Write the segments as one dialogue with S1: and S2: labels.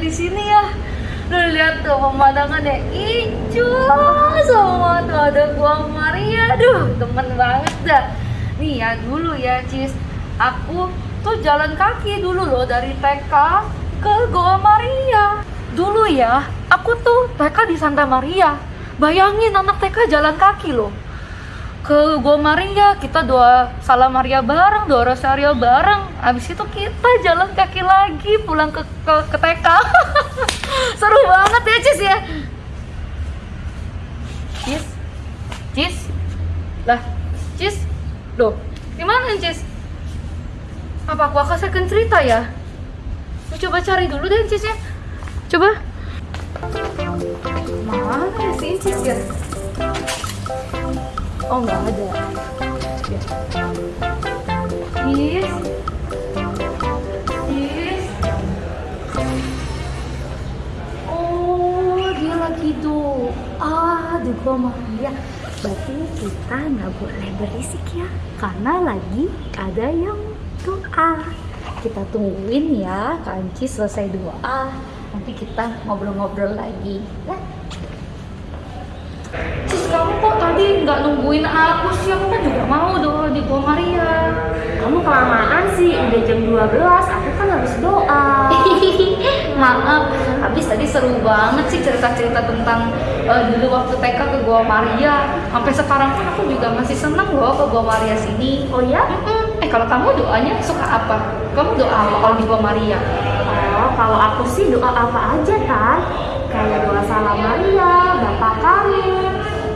S1: di sini ya. Lu lihat tuh pemandangannya hijau semua tuh ada gua Maria. Duh, temen banget dah. Nih ya dulu ya, Cis. Aku tuh jalan kaki dulu loh dari TK ke Goa Maria. Dulu ya, aku tuh TK di Santa Maria. Bayangin anak TK jalan kaki loh ke Gua Maria kita doa salam Maria bareng doa rosario bareng. Abis itu kita jalan kaki lagi pulang ke ke, ke TK seru banget ya Cis ya? Cis? Cis? Lah Cis? Loh gimana Cis? Apa aku akan cerita ya? Lu coba cari dulu deh Cis ya. Coba. Mana ya si Cis ya Oh nggak ada. Yes. Yes. Oh dia lagi doa di gua Maria. Berarti kita nggak boleh berisik ya, karena lagi ada yang doa. Kita tungguin ya, Kanci selesai doa. Nanti kita ngobrol-ngobrol lagi. Ya. Cis kamu kok tadi nggak nungguin aku sih? Aku kan juga mau doa di Gua Maria.
S2: Kamu kelamaan sih, udah jam 12, aku kan harus doa.
S1: Maaf, habis tadi seru banget sih cerita-cerita tentang eh, dulu waktu TK ke Gua Maria. Sampai sekarang pun aku juga masih seneng loh ke Gua Maria sini.
S2: Oh ya?
S1: Mm-mm. Eh kalau kamu doanya suka apa? Kamu doa apa kalau di Gua Maria?
S2: Oh, kalau aku sih doa apa aja, Tan? Kayak doa salam Maria, Bapak kami.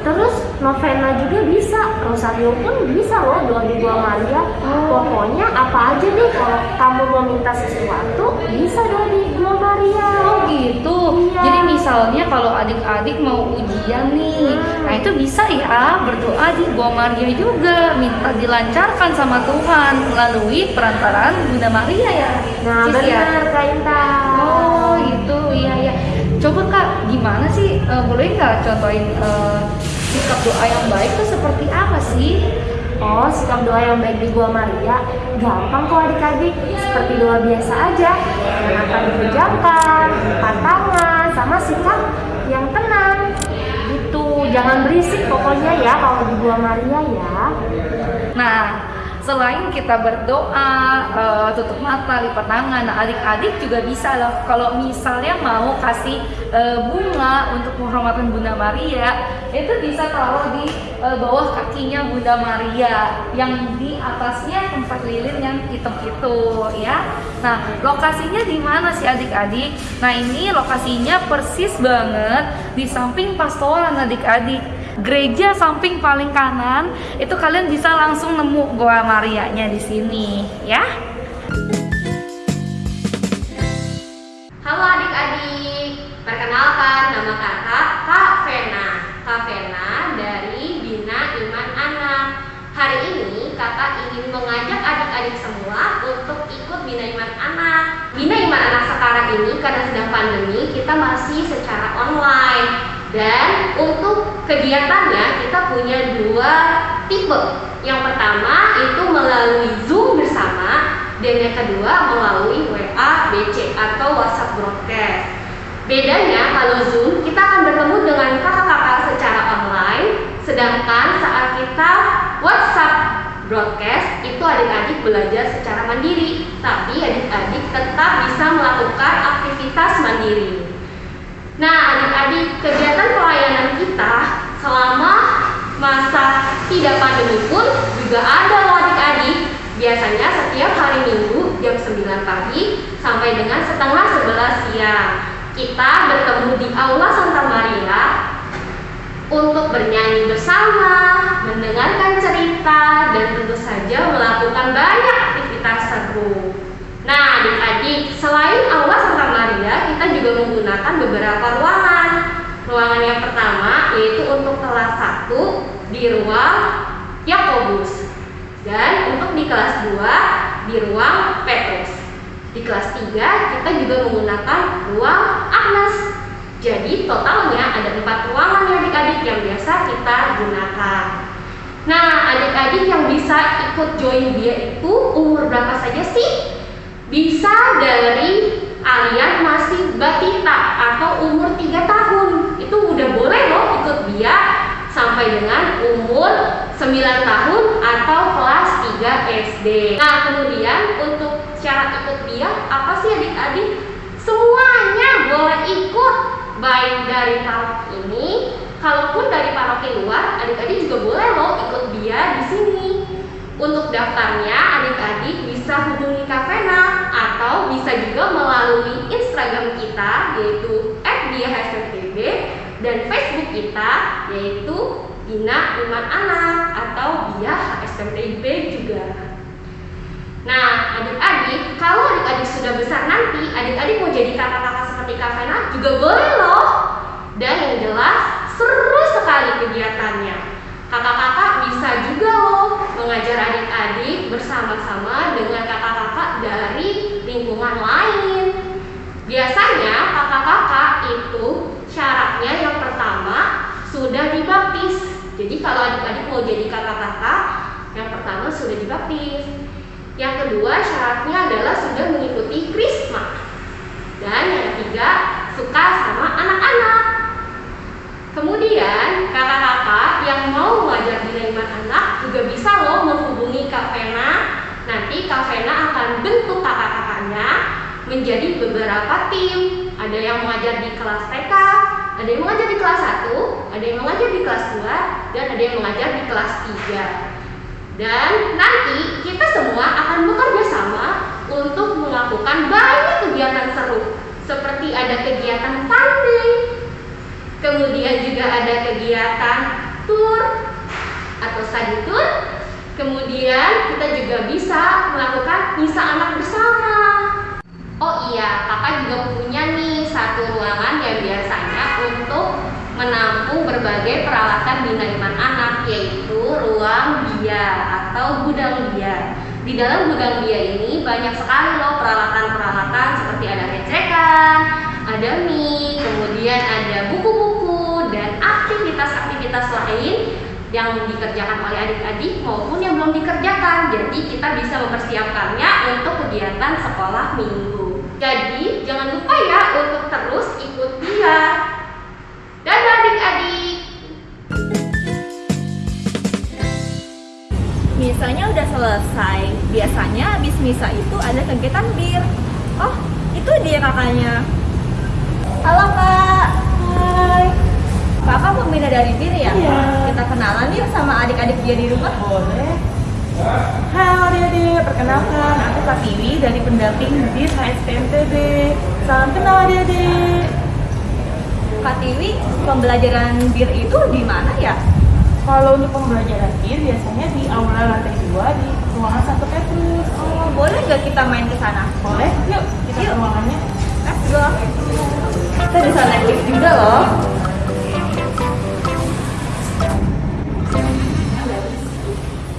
S2: Terus novena juga bisa, rosario pun bisa loh doa di Gua Maria.
S1: Oh.
S2: Pokoknya apa aja deh kalau kamu mau minta sesuatu, bisa doa di Gua Maria.
S1: Oh gitu.
S2: Iya.
S1: Jadi misalnya kalau adik-adik mau ujian nih,
S2: Hmm.
S1: nah itu bisa ya berdoa di Gua Maria juga, minta dilancarkan sama Tuhan melalui perantaraan Bunda Maria ya.
S2: Nah,
S1: Cis, ya?
S2: benar Kak Intan.
S1: Oh gitu, iya ya. Coba kak, gimana sih? Eh, boleh nggak contohin eh, sikap doa yang baik itu seperti apa sih?
S2: Oh, sikap doa yang baik di Gua Maria gampang kok adik-adik. Seperti doa biasa aja. Yang akan dipejamkan, angkat tangan, sama sikap yang tenang. Gitu, jangan berisik pokoknya ya kalau di Gua Maria ya.
S1: Nah, selain kita berdoa, eh, tutup mata, lipat tangan, nah adik-adik juga bisa loh. Kalau misalnya mau kasih eh, bunga untuk penghormatan Bunda Maria, itu bisa taruh di eh, bawah kakinya Bunda Maria, yang di atasnya tempat lilin yang hitam itu, ya. Nah, lokasinya di mana sih adik-adik? Nah, ini lokasinya persis banget di samping pastoran adik-adik gereja samping paling kanan itu kalian bisa langsung nemu Goa Marianya di sini ya.
S3: Halo adik-adik, perkenalkan nama kakak Kak Vena. Kak Vena dari Bina Iman Anak. Hari ini kakak ingin mengajak adik-adik semua untuk ikut Bina Iman Anak. Bina Iman Anak sekarang ini karena sedang pandemi kita masih secara online Dan untuk kegiatannya kita punya dua tipe Yang pertama itu melalui Zoom bersama dan yang kedua melalui WA BC atau WhatsApp broadcast. Bedanya kalau Zoom kita akan bertemu dengan kakak-kakak secara online, sedangkan saat kita WhatsApp broadcast itu adik-adik belajar secara mandiri, tapi adik-adik tetap bisa melakukan aktivitas mandiri. Nah, adik-adik, kegiatan pelayanan kita selama masa tidak pandemi pun juga ada loh adik-adik. Biasanya setiap hari Minggu jam 9 pagi sampai dengan setengah 11 siang. Kita bertemu di Aula Santa Maria untuk bernyanyi bersama, mendengarkan cerita, dan tentu saja melakukan banyak aktivitas seru. Nah, adik-adik, selain Aula Santa Maria, kita juga menggunakan beberapa ruangan. Ruangan yang pertama yaitu untuk kelas 1 di ruang Yakobus. Dan untuk di kelas 2 di ruang Petrus. Di kelas 3 kita juga menggunakan ruang Agnes. Jadi totalnya ada empat ruangan ya adik-adik yang biasa kita gunakan. Nah, adik-adik yang bisa ikut join dia itu umur berapa saja sih? Bisa dari alias masih batita atau umur 3 tahun. Itu udah boleh loh ikut BIA sampai dengan umur 9 tahun atau kelas 3 SD nah kemudian untuk syarat ikut BIA apa sih adik-adik? Semuanya boleh ikut. Baik dari paroki ini kalaupun dari paroki luar adik-adik juga boleh loh ikut BIA di sini. Untuk daftarnya, adik-adik bisa hubungi Kavena atau bisa juga melalui Instagram kita yaitu @diahsmtb dan Facebook kita yaitu Bina Iman Anak atau Bia HSMTB juga. Nah, adik-adik, kalau adik-adik sudah besar nanti, adik-adik mau jadi kakak-kakak seperti Kavena juga boleh loh. Dan yang jelas, seru sekali kegiatannya. Kakak-kakak bisa juga loh mengajar adik-adik bersama-sama dengan dari lingkungan lain. Biasanya kakak-kakak itu syaratnya yang pertama sudah dibaptis. Jadi kalau adik-adik mau jadi kakak-kakak, yang pertama sudah dibaptis. Yang kedua syaratnya adalah sudah mengikuti krisma. Dan yang ketiga suka sama anak-anak. Kemudian kakak-kakak yang mau mengajar Iman Anak juga bisa loh menghubungi Kak Vena. Nanti Kak Vena akan bentuk kakak-kakaknya menjadi beberapa tim. Ada yang mengajar di kelas TK, ada yang mengajar di kelas 1, ada yang mengajar di kelas 2, dan ada yang mengajar di kelas 3. Dan nanti kita semua akan bekerja sama untuk melakukan banyak kegiatan seru seperti ada kegiatan tanding, kemudian juga ada kegiatan tour atau study tour, kemudian kita juga bisa melakukan misa anak bersama. Oh iya, kakak juga punya nih satu ruangan yang biasanya untuk menampung berbagai peralatan Bina Iman Anak yaitu ruang bia atau gudang bia. Di dalam gudang bia ini banyak sekali loh peralatan-peralatan seperti ada recekan, ada mie, kemudian ada buku-buku dan aktivitas-aktivitas lain yang dikerjakan oleh adik-adik maupun yang belum dikerjakan. Jadi kita bisa mempersiapkannya untuk kegiatan sekolah minggu. Jadi jangan lupa ya untuk terus ikut dia. Dadah adik-adik.
S4: Misanya udah selesai. Biasanya habis misa itu ada kegiatan bir. Oh, itu dia kakaknya. Halo kak. Kakak pembina dari bir ya?
S5: Iya.
S4: Kita kenalan yuk sama adik-adik dia di rumah.
S5: Boleh. Halo adik-adik, perkenalkan aku Kak Tiwi dari pendamping di HSPMTB. Salam kenal adik-adik.
S4: Kak Tiwi, pembelajaran bir itu di mana ya?
S5: Kalau untuk pembelajaran BIR biasanya di aula lantai 2 di ruangan satu Petrus.
S4: Oh, boleh nggak kita main ke sana?
S5: Boleh? Yuk, kita ke
S4: Yuk.
S5: ruangannya.
S4: Let's go. Kita bisa naik lift juga loh.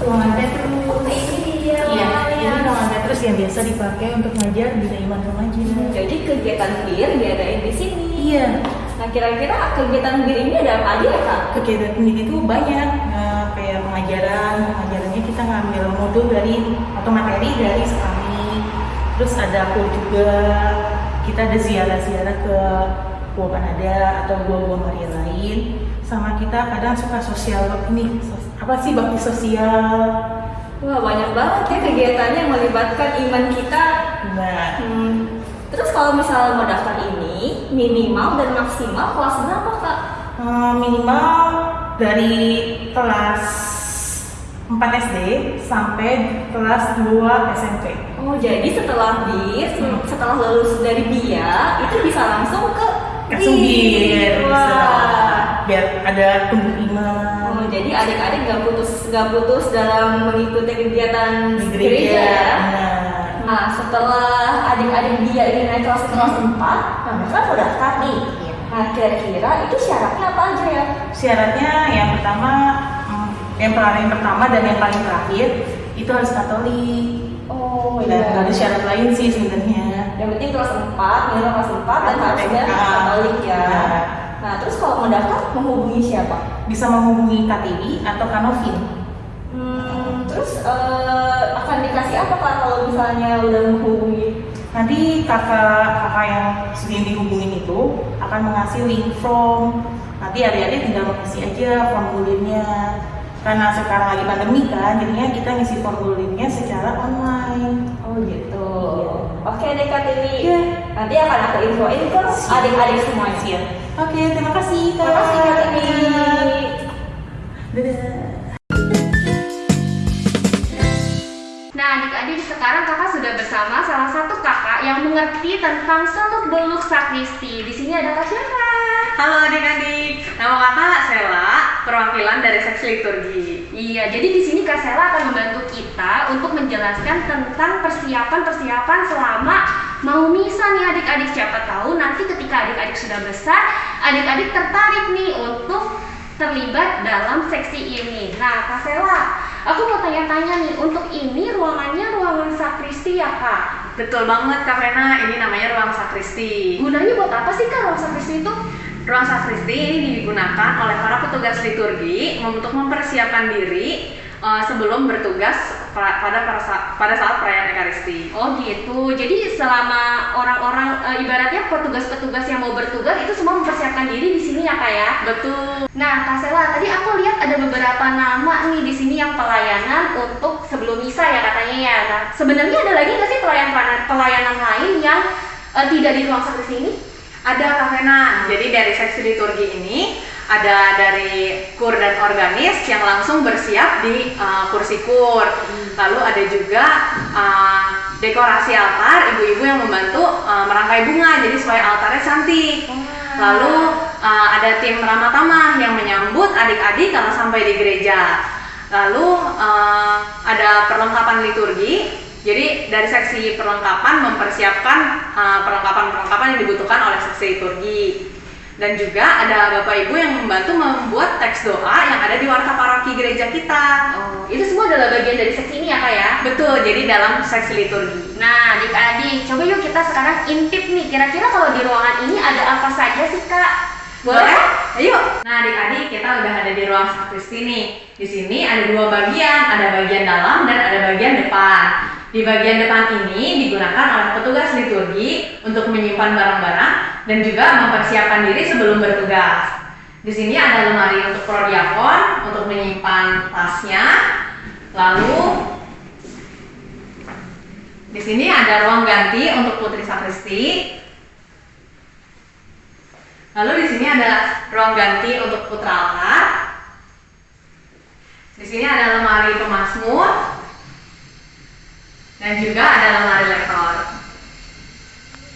S5: Ruangan Petrus.
S4: Ini dia.
S5: Iya, ini ruangan Petrus yang biasa dipakai untuk ngajar Bina Iman Remaja.
S4: Jadi kegiatan bir diadain di sini.
S5: Iya,
S4: Nah kira-kira kegiatan bir ini ada apa aja ya kak?
S5: kegiatan pendidik itu banyak Nah, kayak pengajaran pengajarannya kita ngambil modul dari atau materi dari sekami terus ada aku juga kita ada ziarah-ziarah ke Gua Panada atau gua-gua Maria lain sama kita kadang suka sosial ini sos- apa sih bakti sosial
S4: Wah banyak banget ya kegiatannya yang melibatkan iman kita.
S5: nah
S4: Hmm, terus kalau misalnya mau daftar ini minimal dan maksimal kelas berapa kak?
S5: eh, minimal dari kelas 4 SD sampai kelas 2 SMP
S4: Oh jadi setelah bir,
S5: Hmm.
S4: setelah lulus dari BIA itu bisa langsung ke
S5: langsung bir.
S4: Wah.
S5: biar ada tumbuh iman
S4: adik-adik nggak putus nggak putus dalam mengikuti kegiatan
S5: di gereja.
S4: ya?
S5: Nah,
S4: Nah, setelah adik-adik dia ini naik kelas kelas 4, nah mereka mau daftar nih. Nah, kira-kira itu syaratnya apa aja ya?
S5: syaratnya yang pertama, hmm, yang paling pertama dan yang paling terakhir itu harus Katolik.
S4: Oh
S5: Dan nggak ada syarat lain sih sebenarnya.
S4: Yang penting kelas 4, minimal kelas 4 dan harusnya. Katolik ya.
S5: Iya.
S4: Nah, terus kalau mau daftar menghubungi siapa?
S5: Bisa menghubungi KTI atau Kanovin.
S4: Hmm, terus eh, akan dikasih apa Kak kalau misalnya udah menghubungi?
S6: nanti kakak kakak yang sering dihubungin itu akan mengasih link from nanti adik-adik tinggal mengisi aja formulirnya karena sekarang lagi pandemi kan jadinya kita ngisi formulirnya secara online
S4: Oh gitu. Oke deh Kak Tiwi.
S6: Iya.
S4: Nanti akan aku infoin ke adik-adik semuanya.
S6: Siap. oke terima kasih
S4: Terima kasih Kak Tiwi.
S6: dadah
S3: Nah, adik-adik sekarang kakak sudah bersama salah satu kakak yang mengerti tentang seluk beluk sakristi. Di sini ada Kak Syara.
S7: Halo adik-adik, nama kakak Sela, perwakilan dari seksi liturgi.
S3: Iya, jadi di sini Kak Sela akan membantu kita untuk menjelaskan tentang persiapan-persiapan selama mau misa nih adik-adik. Siapa tahu nanti ketika adik-adik sudah besar, adik-adik tertarik nih untuk terlibat dalam seksi ini. Nah, Kak Sela, aku mau tanya-tanya nih, untuk ini ruangannya ruangan sakristi ya Kak?
S7: Betul banget Kak Vena, ini namanya ruang sakristi.
S3: Gunanya buat apa sih Kak ruang sakristi itu?
S7: Ruang sakristi ini digunakan oleh para petugas liturgi untuk mempersiapkan diri eh, sebelum bertugas pada pada sa- pada saat perayaan Ekaristi.
S3: Oh gitu. Jadi selama orang-orang e, ibaratnya petugas-petugas yang mau bertugas itu semua mempersiapkan diri di sini ya kak ya.
S7: Betul.
S3: Nah kak Sela, tadi aku lihat ada beberapa nama nih di sini yang pelayanan untuk sebelum misa ya katanya ya. Nah sebenarnya ada lagi nggak sih pelayanan pelayanan lain yang e, tidak di ruang sakristi ini?
S7: Ada Kak Vena, jadi dari seksi liturgi ini ada dari kur dan organis yang langsung bersiap di uh, kursi kur. Lalu ada juga uh, dekorasi altar, ibu-ibu yang membantu uh, merangkai bunga, jadi supaya altarnya cantik. Lalu uh, ada tim Ramatama yang menyambut adik-adik kalau sampai di gereja. Lalu uh, ada perlengkapan liturgi. Jadi dari seksi perlengkapan mempersiapkan uh, perlengkapan-perlengkapan yang dibutuhkan oleh seksi liturgi. Dan juga ada Bapak Ibu yang membantu membuat teks doa yang ada di warta paroki gereja kita.
S3: Oh, itu semua adalah bagian dari seksi ini ya kak ya?
S7: Betul, jadi dalam seksi liturgi.
S3: Nah adik-adik, coba yuk kita sekarang intip nih. Kira-kira kalau di ruangan ini ada apa saja sih kak?
S7: Boleh? Ayo. Nah, adik-adik, kita udah ada di ruang sakristi nih. Di sini ada dua bagian, ada bagian dalam dan ada bagian depan. Di bagian depan ini digunakan oleh petugas liturgi untuk menyimpan barang-barang dan juga mempersiapkan diri sebelum bertugas. Di sini ada lemari untuk prodiakon untuk menyimpan tasnya. Lalu di sini ada ruang ganti untuk putri sakristi. Lalu di sini ada ruang ganti untuk putra altar. Di sini ada lemari pemasmur dan juga ada lemari lektor.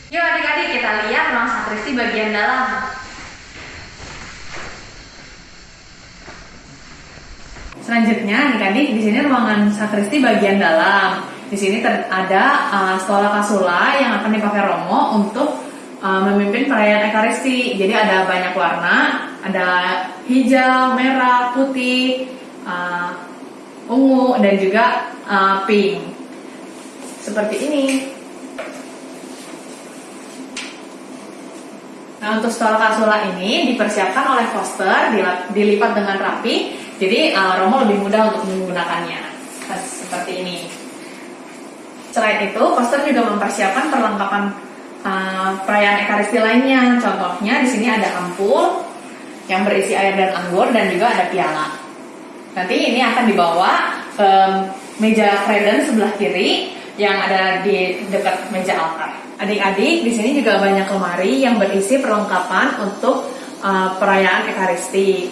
S7: Yuk adik-adik kita lihat ruang sakristi bagian dalam.
S8: Selanjutnya adik-adik di sini ruangan sakristi bagian dalam. Di sini ada uh, stola kasula yang akan dipakai Romo untuk uh, memimpin perayaan Ekaristi. Jadi ada banyak warna, ada hijau, merah, putih, uh, ungu dan juga uh, pink. Seperti ini. Nah untuk stola kasula ini dipersiapkan oleh dilap- dilipat dengan rapi, jadi uh, Romo lebih mudah untuk menggunakannya. Nah, seperti ini. Selain itu, poster juga mempersiapkan perlengkapan uh, perayaan Ekaristi lainnya. Contohnya di sini ada ampul yang berisi air dan anggur dan juga ada piala. Nanti ini akan dibawa ke meja kreden sebelah kiri yang ada di dekat meja altar. Adik-adik, di sini juga banyak lemari yang berisi perlengkapan untuk uh, perayaan Ekaristi.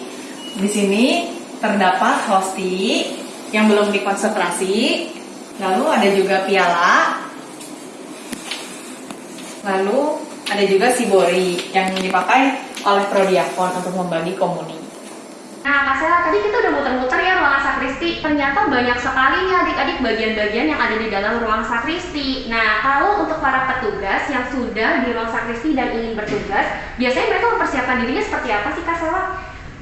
S8: Di sini terdapat hosti yang belum dikonsentrasi, lalu ada juga piala, lalu ada juga sibori yang dipakai oleh prodiakon untuk membagi komuni.
S3: Nah, Kak Sela, tadi kita udah muter-muter ya ruangan sakristi. Ternyata banyak sekali nih adik-adik bagian-bagian yang ada di dalam ruang sakristi. Nah, kalau untuk para petugas yang sudah di ruang sakristi dan ingin bertugas, biasanya mereka mempersiapkan dirinya seperti apa sih Kak Sela?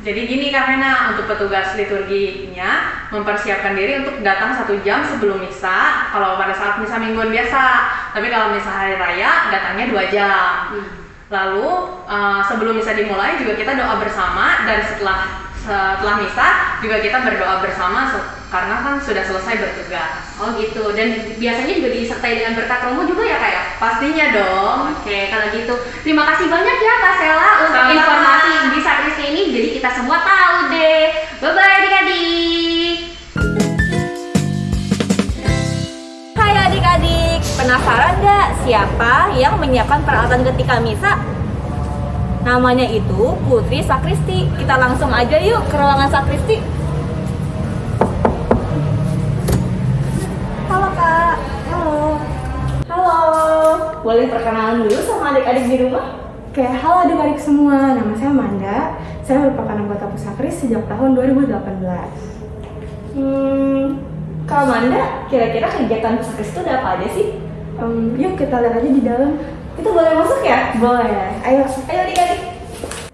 S7: Jadi gini Kak Vena, untuk petugas liturginya mempersiapkan diri untuk datang satu jam sebelum misa. Kalau pada saat misa mingguan biasa, tapi kalau misa hari raya datangnya dua jam. Lalu eh, sebelum misa dimulai juga kita doa bersama dan setelah setelah misa juga kita berdoa bersama karena kan sudah selesai bertugas.
S3: Oh gitu. Dan biasanya juga disertai dengan berkat promo juga ya kak ya?
S7: Pastinya dong.
S3: Oke, kalau gitu terima kasih banyak ya Kak Sela untuk
S7: Sama-sama.
S3: informasi bisa Kristi ini. Jadi kita semua tahu deh. Bye bye adik-adik.
S4: Hai adik-adik, penasaran nggak siapa yang menyiapkan peralatan ketika misa? Namanya itu Putri Sakristi. Kita langsung aja yuk ke ruangan Sakristi. Halo kak. Halo. Halo. Boleh perkenalan dulu sama adik-adik di rumah?
S9: Oke, halo adik-adik semua. Nama saya Amanda. Saya merupakan anggota Pusakris sejak tahun 2018.
S4: Hmm, Kak Amanda, kira-kira kegiatan Pusakris itu ada apa aja sih?
S9: Em, yuk kita lihat aja di dalam.
S4: Itu boleh masuk ya?
S9: Boleh. Ayo.
S4: Ayo adik-adik.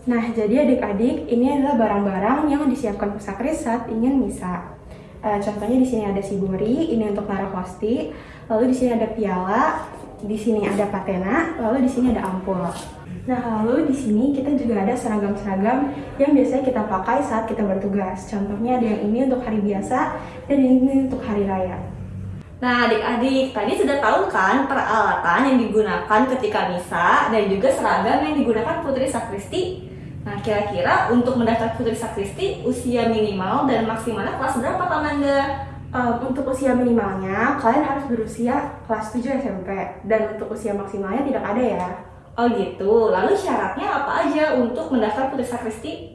S9: Nah, jadi adik-adik, ini adalah barang-barang yang disiapkan Pusakris saat ingin misa. Eh, contohnya di sini ada sibori, ini untuk naruh hosti. Lalu di sini ada piala, di sini ada patena, lalu di sini ada ampul. Nah, lalu di sini kita juga ada seragam-seragam yang biasanya kita pakai saat kita bertugas. Contohnya ada yang ini untuk hari biasa dan yang ini untuk hari raya.
S4: Nah, adik-adik, tadi sudah tahu kan peralatan yang digunakan ketika misa dan juga seragam yang digunakan Putri Sakristi? Nah, kira-kira untuk mendaftar Putri Sakristi, usia minimal dan maksimalnya kelas berapa, Kak Manda?
S9: Um, untuk usia minimalnya, kalian harus berusia kelas 7 SMP. Dan untuk usia maksimalnya tidak ada ya.
S4: Oh gitu, lalu syaratnya apa aja untuk mendaftar Putri Sakristi?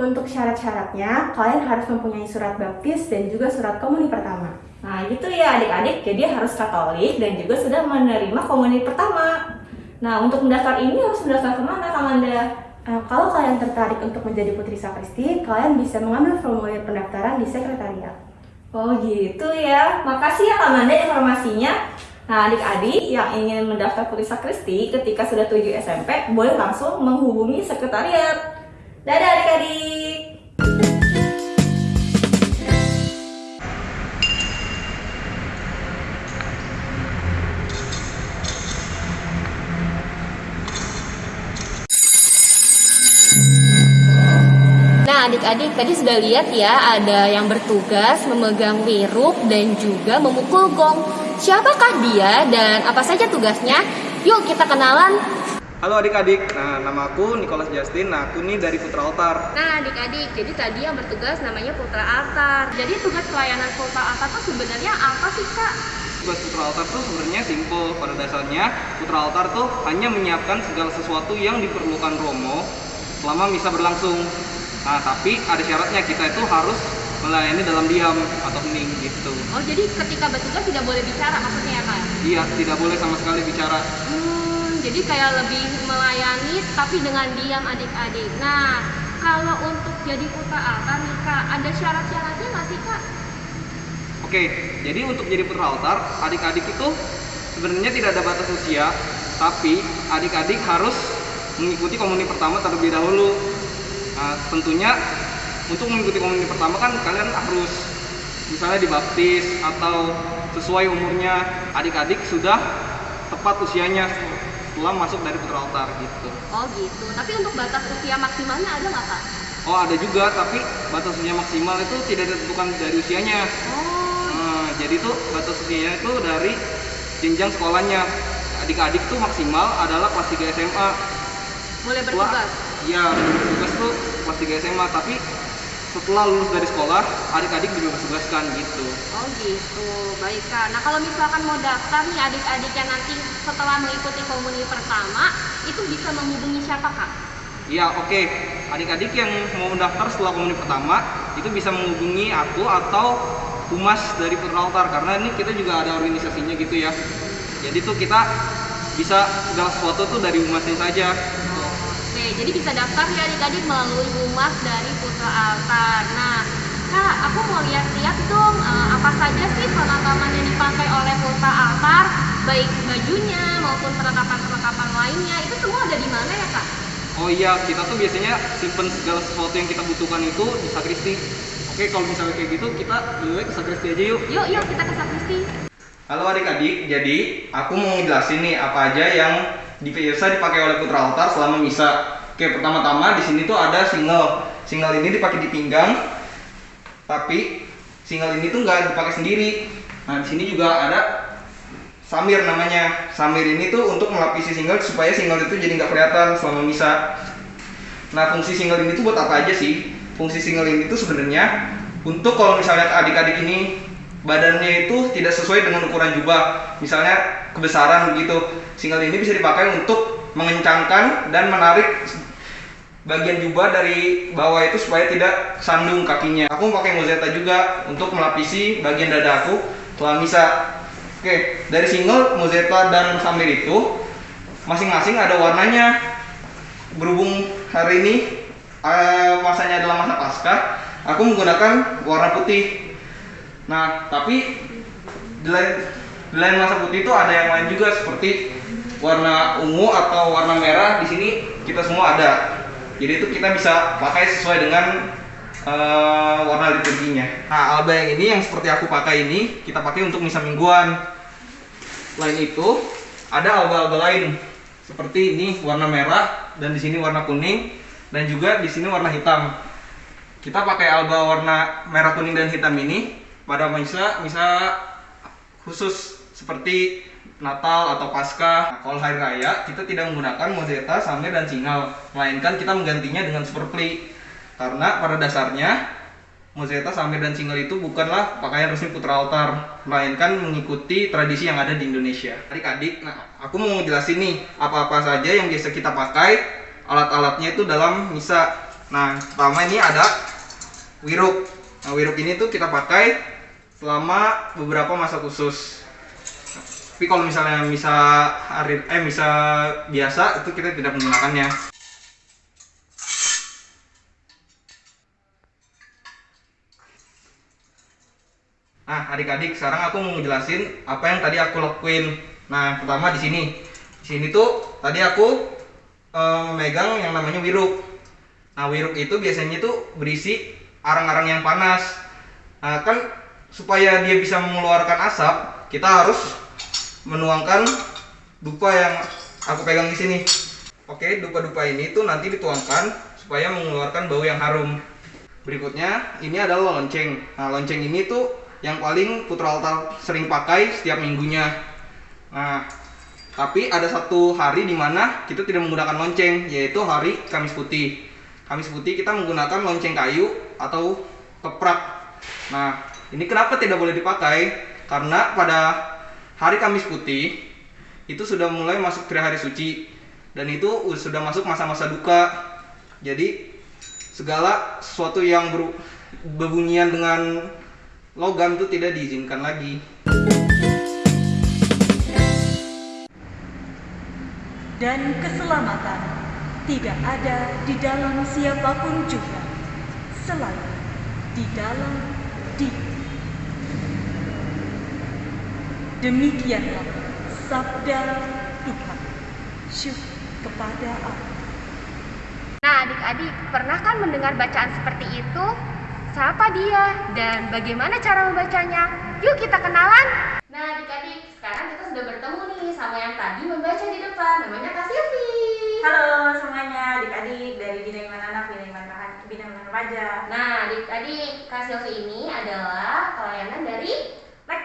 S9: Untuk syarat-syaratnya, kalian harus mempunyai surat baptis dan juga surat komuni pertama.
S4: Nah, gitu ya adik-adik, jadi harus Katolik dan juga sudah menerima komuni pertama. Nah, untuk mendaftar ini harus mendaftar ke mana, Kak Manda?
S9: Uh, kalau kalian tertarik untuk menjadi putri sakristi, kalian bisa mengambil formulir pendaftaran di sekretariat.
S4: Oh gitu ya, makasih ya Kak Manda informasinya. Nah adik-adik yang ingin mendaftar Putri Sakristi ketika sudah 7 SMP boleh langsung menghubungi sekretariat. Dadah adik-adik. Nah, adik-adik tadi sudah lihat ya ada yang bertugas memegang wiruk dan juga memukul gong. Siapakah dia dan apa saja tugasnya? Yuk kita kenalan.
S10: Halo adik-adik, nah nama aku Nicholas Justin, nah aku nih dari Putra Altar.
S3: Nah adik-adik, jadi tadi yang bertugas namanya Putra Altar. Jadi tugas pelayanan Putra Altar itu sebenarnya apa sih kak?
S10: Tugas Putra Altar tuh sebenarnya simple, pada dasarnya Putra Altar tuh hanya menyiapkan segala sesuatu yang diperlukan Romo selama misa berlangsung. Nah tapi ada syaratnya, kita itu harus melayani dalam diam atau hening gitu.
S3: Oh jadi ketika bertugas tidak boleh bicara maksudnya ya kak?
S10: Iya, tidak boleh sama sekali bicara.
S3: Hmm, jadi kayak lebih melayani tapi dengan diam adik-adik. Nah kalau untuk jadi Putra Altar nih kak, ada syarat-syaratnya nggak sih kak?
S10: Oke, jadi untuk jadi Putra Altar, adik-adik itu sebenarnya tidak ada batas usia, tapi adik-adik harus mengikuti komuni pertama terlebih dahulu. Nah, tentunya untuk mengikuti komuni pertama kan kalian harus misalnya dibaptis atau sesuai umurnya adik-adik sudah tepat usianya setelah masuk dari putra altar gitu.
S3: Oh gitu. Tapi untuk batas usia maksimalnya ada nggak kak?
S10: Oh ada juga tapi batas usia maksimal itu tidak ditentukan dari usianya.
S3: Oh
S10: Nah, jadi tuh batas usianya itu dari jenjang sekolahnya. Adik-adik tuh maksimal adalah kelas 3 SMA.
S3: boleh bertugas.
S10: Iya, bertugas tuh kelas 3 SMA, tapi setelah lulus dari sekolah, adik-adik juga tugaskan gitu.
S3: Oh gitu, baik kak. Nah kalau misalkan mau daftar nih adik-adik yang nanti setelah mengikuti komuni pertama, itu bisa menghubungi siapa kak?
S10: Iya, oke. Adik-adik yang mau mendaftar setelah komuni pertama, itu bisa menghubungi aku atau humas dari Putra Altar karena ini kita juga ada organisasinya gitu ya. Jadi tuh kita bisa segala sesuatu tuh dari humasnya saja.
S3: Oke, jadi bisa daftar ya adik-adik melalui humas dari Putra Altar. Nah, kak, aku mau lihat-lihat dong eh, apa saja sih perlengkapan yang dipakai oleh Putra Altar, baik bajunya maupun perlengkapan-perlengkapan lainnya. Itu semua ada di mana ya kak?
S10: Oh iya, kita tuh biasanya simpen segala sesuatu yang kita butuhkan itu di sakristi. Oke, kalau misalnya kayak gitu, kita lebih ke sakristi aja yuk.
S3: Yuk, yuk kita ke sakristi.
S10: Halo adik-adik, jadi aku mau ngejelasin nih apa aja yang di- biasa dipakai oleh putra altar selama misa. Oke, pertama-tama di sini tuh ada single. Single ini dipakai di pinggang, tapi single ini tuh nggak dipakai sendiri. Nah, di sini juga ada samir namanya. Samir ini tuh untuk melapisi single supaya single itu jadi nggak kelihatan selama misa. Nah, fungsi single ini tuh buat apa aja sih? Fungsi single ini tuh sebenarnya untuk kalau misalnya adik-adik ini badannya itu tidak sesuai dengan ukuran jubah, misalnya kebesaran begitu. Single ini bisa dipakai untuk mengencangkan dan menarik bagian jubah dari bawah itu supaya tidak sandung kakinya. Aku pakai mozeta juga untuk melapisi bagian dada aku misa. Oke, dari single, mozeta dan samir itu masing-masing ada warnanya. Berhubung hari ini eh, masanya adalah masa pasca, aku menggunakan warna putih. Nah, tapi di lain, di lain masa putih itu ada yang lain juga seperti warna ungu atau warna merah. Di sini kita semua ada. Jadi itu kita bisa pakai sesuai dengan eh, warna liturginya. Nah, alba yang ini yang seperti aku pakai ini kita pakai untuk misa mingguan. Selain itu, ada alba-alba lain seperti ini warna merah dan di sini warna kuning dan juga di sini warna hitam. Kita pakai alba warna merah kuning dan hitam ini pada misa misa khusus seperti Natal atau. Nah, kalau hari raya kita tidak menggunakan mozeta, samir dan singal, melainkan kita menggantinya dengan superpli. Karena pada dasarnya mozeta, samir dan singal itu bukanlah pakaian resmi putra altar, melainkan mengikuti tradisi yang ada di Indonesia. Adik-adik, nah aku mau jelasin nih apa-apa saja yang biasa kita pakai, alat-alatnya itu dalam misa. Nah, pertama ini ada wiruk. Nah, wiruk ini tuh kita pakai selama beberapa masa khusus. Tapi kalau misalnya misa hari eh misa biasa itu kita tidak menggunakannya. Nah, adik-adik, sekarang aku mau ngejelasin apa yang tadi aku lakuin. Nah, pertama di sini. Di sini tuh tadi aku eh, memegang yang namanya wiruk. Nah, wiruk itu biasanya tuh berisi arang-arang yang panas. Nah, kan supaya dia bisa mengeluarkan asap, kita harus menuangkan dupa yang aku pegang di sini. Oke, dupa-dupa ini tuh nanti dituangkan supaya mengeluarkan bau yang harum. Berikutnya, ini adalah lonceng. Nah, lonceng ini tuh yang paling putra altar sering pakai setiap minggunya. Nah, tapi ada satu hari di mana kita tidak menggunakan lonceng, yaitu hari Kamis Putih. Kamis Putih kita menggunakan lonceng kayu atau keprak. Nah, ini kenapa tidak boleh dipakai? Karena pada hari Kamis Putih itu sudah mulai masuk hari suci dan itu sudah masuk masa-masa duka. Jadi segala sesuatu yang ber, berbunyian dengan logam itu tidak diizinkan lagi.
S11: dan keselamatan tidak ada di dalam siapa pun juga selain di dalam diri. Demikianlah sabda Tuhan. Syukur kepada Allah.
S3: Nah, adik-adik, pernah kan mendengar bacaan seperti itu? Siapa dia dan bagaimana cara membacanya? Yuk kita kenalan. Nah, adik-adik, sekarang kita sudah bertemu nih sama yang tadi membaca di depan. Namanya Kak Silvi.
S6: Halo semuanya, adik-adik dari Bina Iman Anak, Bina Iman Iman Remaja.
S3: Nah, adik-adik, Kak Silvi ini adalah pelayanan dari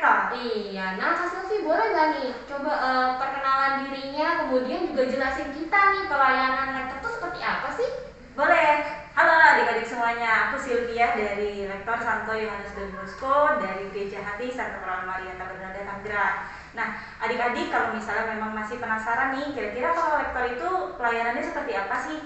S3: Iya, nah Kak Silvi boleh nggak nih coba eh, perkenalan dirinya, kemudian juga jelasin kita nih pelayanan lektor itu seperti apa sih?
S6: Boleh. Halo adik-adik semuanya, aku Sylvia dari Lektor Santo Yohanes Don Bosco dari Gereja Hati Santa Perawan Maria Tabernaga Tanggerang. Nah, adik-adik kalau misalnya memang masih penasaran nih, kira-kira kalau lektor itu pelayanannya seperti apa sih?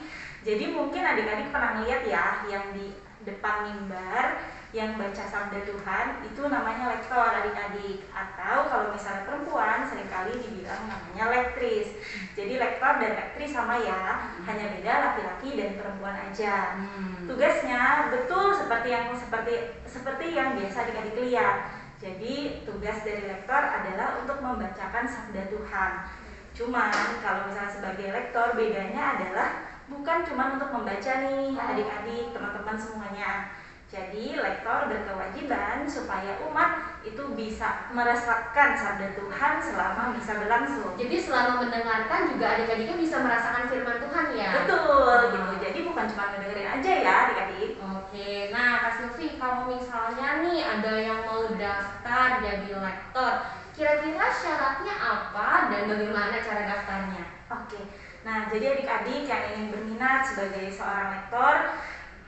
S6: Jadi mungkin adik-adik pernah lihat ya yang di depan mimbar yang baca sabda Tuhan itu namanya lektor adik-adik. Atau kalau misalnya perempuan sering kali dibilang namanya lektris. Jadi lektor dan lektris sama ya hanya beda laki-laki dan perempuan aja. Tugasnya betul seperti yang seperti seperti yang biasa adik-adik lihat. Jadi tugas dari lektor adalah untuk membacakan sabda Tuhan. Cuman kalau misalnya sebagai lektor bedanya adalah bukan cuma untuk membaca nih adik-adik teman-teman semuanya jadi lektor berkewajiban supaya umat itu bisa merasakan sabda Tuhan selama bisa berlangsung.
S3: Jadi selama mendengarkan juga adik-adiknya bisa merasakan firman Tuhan ya.
S6: Betul hmm. gitu. Nah. Jadi bukan cuma mendengarin aja ya adik-adik.
S3: Oke. Nah Kak Silvi kalau misalnya nih ada yang mau daftar jadi lektor, kira-kira syaratnya apa dan bagaimana cara daftarnya?
S6: Oke. Nah jadi adik-adik yang ingin berminat sebagai seorang lektor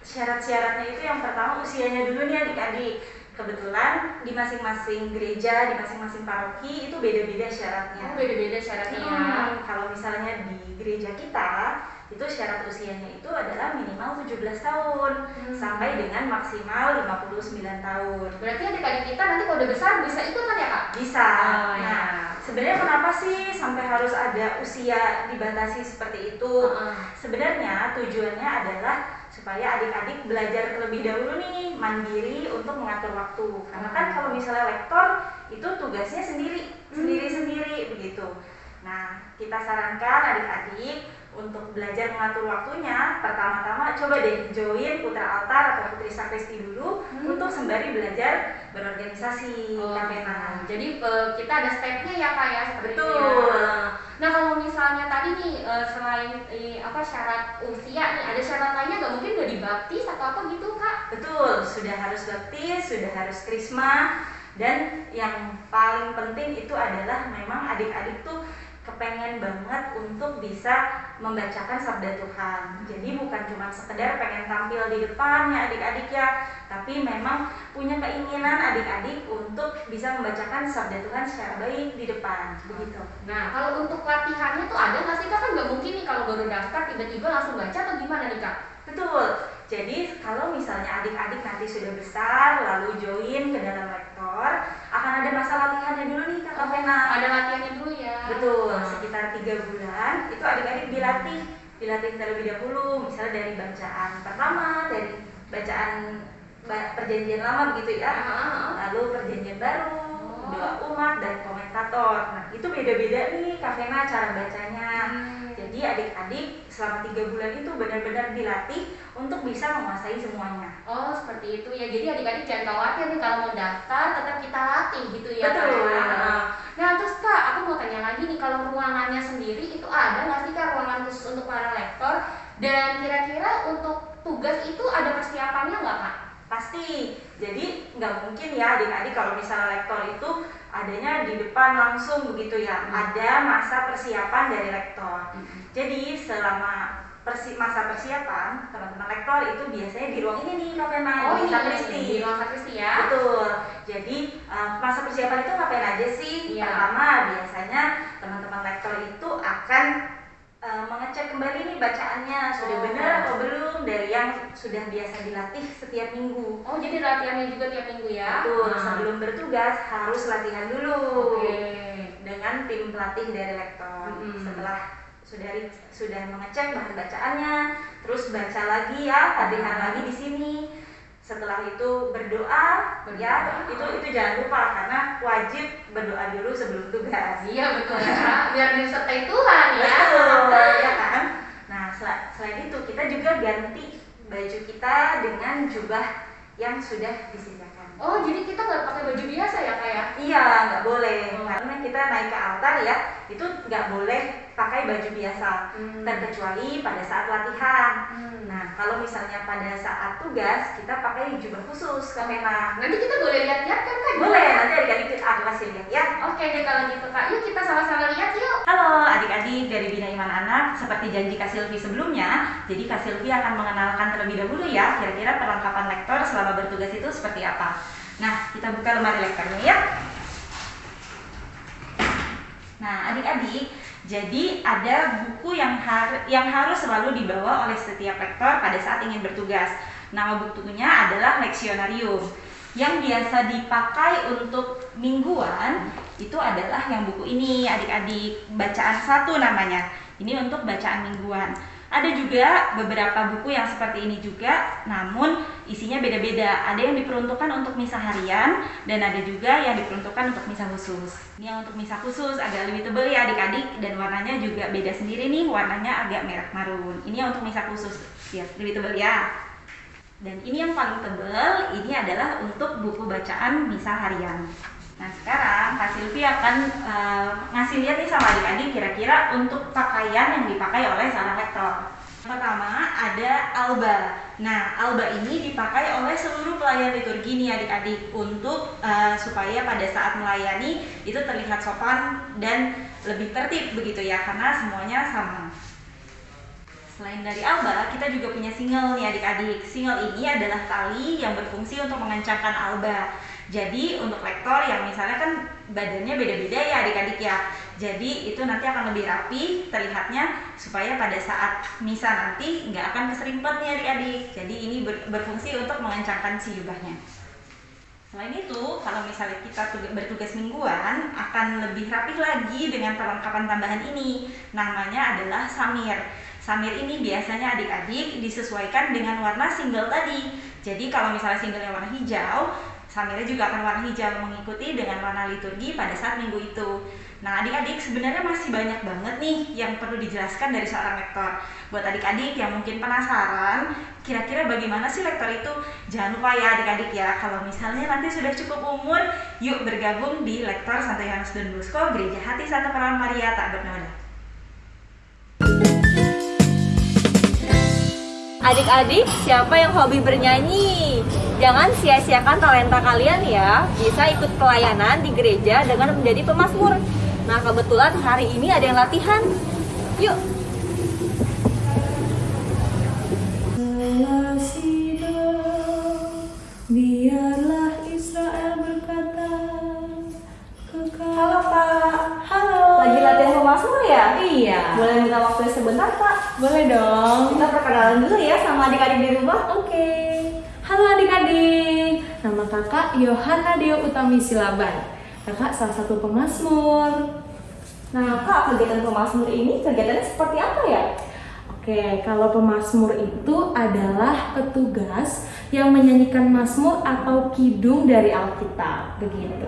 S6: syarat-syaratnya itu yang pertama usianya dulu nih adik-adik. Kebetulan di masing-masing gereja, di masing-masing paroki itu beda-beda syaratnya.
S3: Oh, beda-beda syaratnya.
S6: Hmm, kalau misalnya di gereja kita itu syarat usianya itu adalah minimal 17 tahun
S3: Hmm.
S6: sampai dengan maksimal 59 tahun.
S3: Berarti adik-adik kita nanti kalau udah besar bisa ikutan ya kak?
S6: Bisa.
S3: Oh, ya.
S6: Nah, sebenarnya kenapa sih sampai harus ada usia dibatasi seperti itu?
S3: Heeh.
S6: Sebenarnya tujuannya adalah supaya adik-adik belajar terlebih dahulu nih mandiri untuk mengatur waktu. Karena kan kalau misalnya lektor itu tugasnya sendiri, sendiri-sendiri begitu. Nah, kita sarankan adik-adik untuk belajar mengatur waktunya, pertama-tama coba deh join putra altar atau putri sakristi dulu untuk sembari belajar berorganisasi
S3: Oh. Jadi eh, kita ada stepnya ya kak ya seperti itu
S6: Betul.
S3: ya. Nah kalau misalnya tadi nih eh, selain eh, apa syarat usia nih ada syarat lainnya nggak mungkin udah dibaptis atau apa gitu kak?
S6: Betul, sudah harus baptis, sudah harus krisma, dan yang paling penting itu adalah memang adik-adik tuh kepengen banget untuk bisa membacakan sabda Tuhan. Jadi bukan cuma sekedar pengen tampil di depan ya adik-adik ya, tapi memang punya keinginan adik-adik untuk bisa membacakan sabda Tuhan secara baik di depan, begitu.
S3: Nah kalau untuk latihannya tuh ada nggak sih kak? Kan nggak mungkin nih kalau baru daftar tiba-tiba langsung baca atau gimana nih kak?
S6: Betul. Jadi kalau misalnya adik-adik nanti sudah besar lalu join ke dalam lektor, akan ada masa latihannya dulu nih Kak Vena.
S3: Ada latihannya dulu ya.
S6: Betul, sekitar tiga bulan itu adik-adik dilatih, dilatih terlebih dahulu, misalnya dari bacaan pertama, dari bacaan ba- perjanjian lama begitu ya, lalu perjanjian baru,
S3: Oh.
S6: doa umat dan komentator. Nah itu beda-beda nih Kak Vena cara bacanya.
S3: Hmm.
S6: Jadi adik-adik selama tiga bulan itu benar-benar dilatih untuk bisa menguasai semuanya.
S3: Oh seperti itu ya. Jadi adik-adik jangan khawatir nih kalau mau daftar tetap kita latih gitu ya.
S6: Betul.
S3: Kak. Nah terus kak, aku mau tanya lagi nih kalau ruangannya sendiri itu ada nggak sih kak ruangan khusus untuk para lektor? Dan kira-kira untuk tugas itu ada persiapannya nggak kak?
S6: Pasti. Jadi nggak mungkin ya adik-adik kalau misalnya lektor itu adanya di depan langsung begitu ya.
S3: Hmm.
S6: Ada masa persiapan dari lektor. Jadi selama persi- masa persiapan teman-teman lektor itu biasanya di ruang ini nih Vena,
S3: Oh
S6: di
S3: ini
S6: sakristi.
S3: di ruang sakristi ya.
S6: Betul. Jadi eh, masa persiapan itu ngapain aja sih?
S3: Iya.
S6: Pertama biasanya teman-teman lektor itu akan eh, mengecek kembali nih bacaannya sudah
S3: Oh.
S6: benar atau belum dari yang sudah biasa dilatih setiap minggu.
S3: Oh jadi latihannya juga tiap minggu ya?
S6: Betul.
S3: Nah.
S6: Sebelum bertugas harus latihan dulu
S3: Oke.
S6: dengan tim pelatih dari lektor.
S3: Mm-mm.
S6: Setelah sudah sudah mengecek bahan bacaannya, terus baca lagi ya, latihan
S3: Hmm.
S6: lagi di sini. Setelah itu berdoa, ya itu itu jangan lupa karena wajib berdoa dulu sebelum tugas.
S3: Iya betul ya. Biar disertai Tuhan ya.
S6: Betul, ya kan? Nah, sel- selain itu kita juga ganti baju kita dengan jubah yang sudah disediakan.
S3: Oh jadi kita nggak pakai baju biasa ya kak ya?
S6: Iya, nggak boleh.
S3: Oh.
S6: Karena kita naik ke altar ya, itu nggak boleh pakai baju biasa.
S3: Hmm.
S6: Terkecuali pada saat latihan.
S3: Hmm.
S6: Nah, kalau misalnya pada saat tugas, kita pakai jubah khusus, Kak Vena.
S3: Nanti kita boleh lihat-lihat kan kak?
S6: Boleh, nanti adik-adik aku kasih lihat ya.
S3: Oke deh kalau gitu kak, yuk kita sama-sama lihat yuk.
S6: Halo adik-adik dari Bina Iman Anak, seperti janji Kak Silvi sebelumnya, jadi Kak Silvi akan mengenalkan terlebih dahulu ya, kira-kira perlengkapan lektor selama bertugas itu seperti apa. Nah, kita buka lemari lektornya ya. Nah, adik-adik, jadi ada buku yang har- yang harus selalu dibawa oleh setiap lektor pada saat ingin bertugas. Nama bukunya adalah leksionarium. Yang biasa dipakai untuk mingguan itu adalah yang buku ini, adik-adik. Bacaan satu namanya. Ini untuk bacaan mingguan. Ada juga beberapa buku yang seperti ini juga, namun isinya beda-beda. Ada yang diperuntukkan untuk misa harian dan ada juga yang diperuntukkan untuk misa khusus. Ini yang untuk misa khusus agak lebih tebal ya adik-adik dan warnanya juga beda sendiri nih, warnanya agak merah marun. Ini yang untuk misa khusus, ya lebih tebal ya. Dan ini yang paling tebal, ini adalah untuk buku bacaan misa harian. Nah sekarang Kak Silvi akan eh, ngasih lihat nih sama adik-adik kira-kira untuk pakaian yang dipakai oleh seorang lektor. Pertama ada alba. Nah, alba ini dipakai oleh seluruh pelayan liturgi nih adik-adik untuk uh, supaya pada saat melayani itu terlihat sopan dan lebih tertib begitu ya karena semuanya sama. Selain dari alba, kita juga punya single nih adik-adik. Single ini adalah tali yang berfungsi untuk mengencangkan alba. Jadi untuk lektor yang misalnya kan badannya beda-beda ya adik-adik ya. Jadi itu nanti akan lebih rapi terlihatnya supaya pada saat misa nanti nggak akan keserimpet nih adik-adik. Jadi ini ber- berfungsi untuk mengencangkan si jubahnya. Selain itu, kalau misalnya kita bertugas mingguan, akan lebih rapih lagi dengan perlengkapan tambahan ini. Namanya adalah samir. Samir ini biasanya adik-adik disesuaikan dengan warna single tadi. Jadi kalau misalnya singlenya warna hijau, samirnya juga akan warna hijau mengikuti dengan warna liturgi pada saat minggu itu. Nah, adik-adik sebenarnya masih banyak banget nih yang perlu dijelaskan dari seorang lektor. Buat adik-adik yang mungkin penasaran, kira-kira bagaimana sih lektor itu? Jangan lupa ya adik-adik ya, kalau misalnya nanti sudah cukup umur, yuk bergabung di Lektor Santo Yohanes Don Bosco Gereja Hati Santa Perawan Maria tak bernoda.
S4: Adik-adik, siapa yang hobi bernyanyi? Jangan sia-siakan talenta kalian ya. Bisa ikut pelayanan di gereja dengan menjadi pemazmur. Nah, kebetulan hari ini ada yang latihan. Yuk.
S12: Biarlah Israel berkata
S4: Halo Pak.
S12: Halo
S4: Lagi latihan pemazmur ya?
S12: Iya
S4: Boleh minta waktu sebentar Pak?
S12: Boleh dong
S4: Kita perkenalan dulu ya sama adik-adik di rumah.
S12: Oke Halo adik-adik Nama kakak Yohana Deo Utami Silaban Kakak salah satu pemazmur
S4: Nah, Kak, kegiatan pemazmur ini kegiatannya seperti apa ya?
S12: Oke, kalau pemazmur itu adalah petugas yang menyanyikan mazmur atau kidung dari Alkitab, begitu.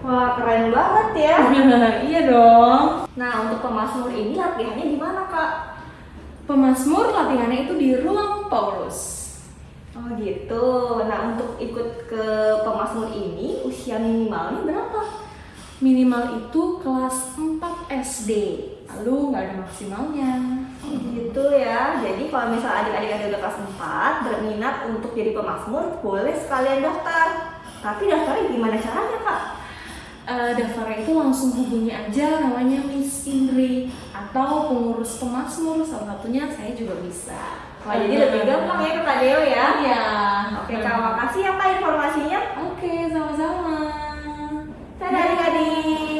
S4: Wah, keren banget ya.
S12: iya dong.
S4: Nah, untuk pemazmur ini latihannya di mana, Kak?
S12: Pemazmur latihannya itu di ruang Paulus.
S4: Oh gitu. Nah untuk ikut ke pemazmur ini usia minimalnya berapa?
S12: Minimal itu kelas 4 SD, lalu nggak ada maksimalnya.
S4: Gitu ya. Jadi kalau misal adik-adik ada kelas 4 berminat untuk jadi pemazmur, boleh sekalian daftar. Tapi daftarnya gimana caranya kak?
S12: Eh, daftarnya itu langsung hubungi aja namanya Miss Indri atau pengurus pemazmur salah satunya saya juga bisa.
S4: Wah jadi lebih gampang ya ke Kak Deo ya?
S12: Iya.
S4: Oke kak, makasih ya kak informasinya.
S12: Oke, sama-sama.
S4: Dadah adik-adik.